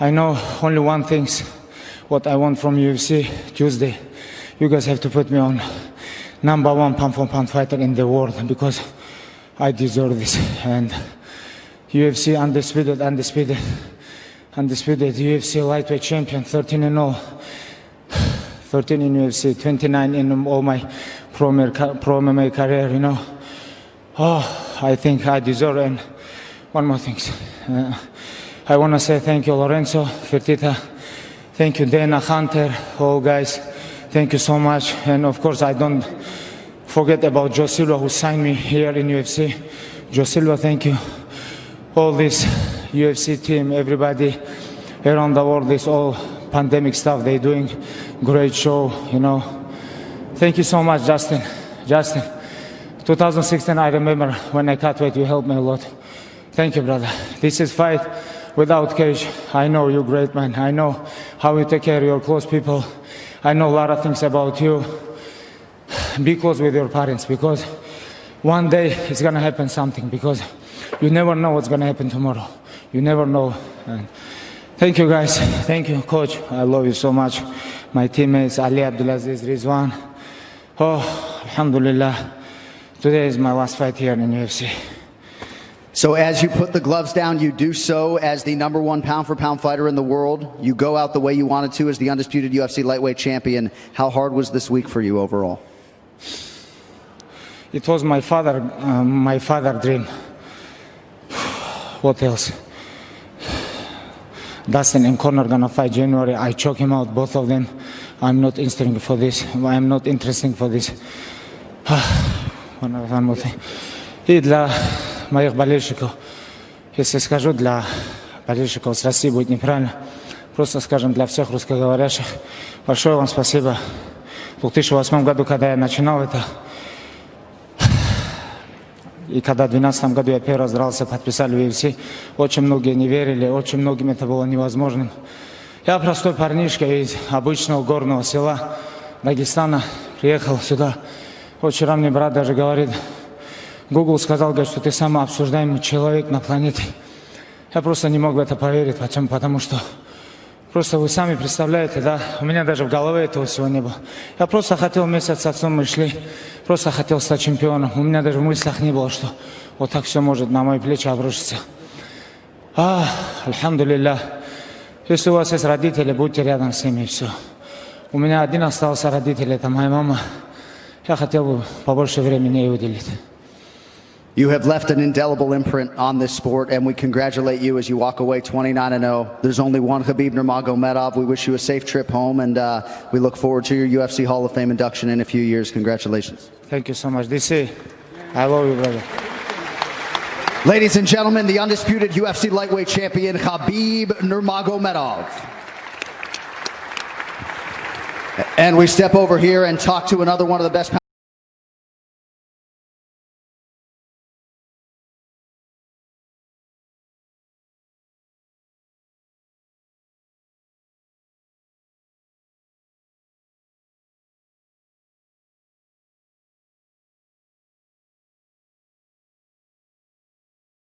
I know only one thing, what I want from UFC Tuesday. You guys have to put me on number one pound for pound fighter in the world because I deserve this. And UFC undisputed, undisputed, undisputed UFC lightweight champion, 13 and 0. 13 in UFC, 29 in all my pro, pro MMA career, you know. Oh, I think I deserve and one more thing. Uh, I want to say thank you, Lorenzo, Fertitta. Thank you, Dana, Hunter, all guys. Thank you so much. And of course, I don't forget about Joe Silva, who signed me here in UFC. Joe Silva, thank you. All this UFC team, everybody around the world, this all pandemic stuff, they're doing great show, you know. Thank you so much, Justin. Justin, 2016, I remember when I cut weight, you helped me a lot. Thank you, brother. This is fight without cage. I know you're great, man. I know how you take care of your close people. I know a lot of things about you. Be close with your parents because one day it's gonna happen something because you never know what's gonna happen tomorrow. You never know. And thank you, guys. Thank you, coach. I love you so much. My teammates, Ali Abdelaziz, Rizwan. Oh, Alhamdulillah. Today is my last fight here in the UFC. So as you put the gloves down, you do so as the number one pound for pound fighter in the world. You go out the way you wanted to as the undisputed UFC lightweight champion. How hard was this week for you overall? It was my father, uh, my father dream. what else? Dustin and Conor gonna fight January. I choke him out, both of them. I'm not interested for this. I'm not interesting for this. one more thing. It, uh, моих болельщиков, если скажу для болельщиков с России, будет неправильно. Просто скажем для всех русскоговорящих. Большое вам спасибо. В 2008 году, когда я начинал это, и когда в 2012 году я первый раз дрался, подписали в UFC, очень многие не верили, очень многим это было невозможным. Я простой парнишка из обычного горного села Дагестана, приехал сюда. Вчера мне брат даже говорит, Google сказал, говорит, что ты самый обсуждаемый человек на планете. Я просто не мог в это поверить, почему? потому что просто вы сами представляете, да, у меня даже в голове этого всего не было. Я просто хотел вместе с отцом, мы шли, просто хотел стать чемпионом. У меня даже в мыслях не было, что вот так все может на мои плечи обрушиться. А, альхамдулилля. Если у вас есть родители, будьте рядом с ними, и все. У меня один остался родитель, это моя мама. Я хотел бы побольше времени ей уделить. You have left an indelible imprint on this sport, and we congratulate you as you walk away 29 0. There's only one Khabib Nurmagomedov. We wish you a safe trip home, and uh, we look forward to your UFC Hall of Fame induction in a few years. Congratulations. Thank you so much. DC, I love you, brother. Ladies and gentlemen, the undisputed UFC lightweight champion, Khabib Nurmagomedov. And we step over here and talk to another one of the best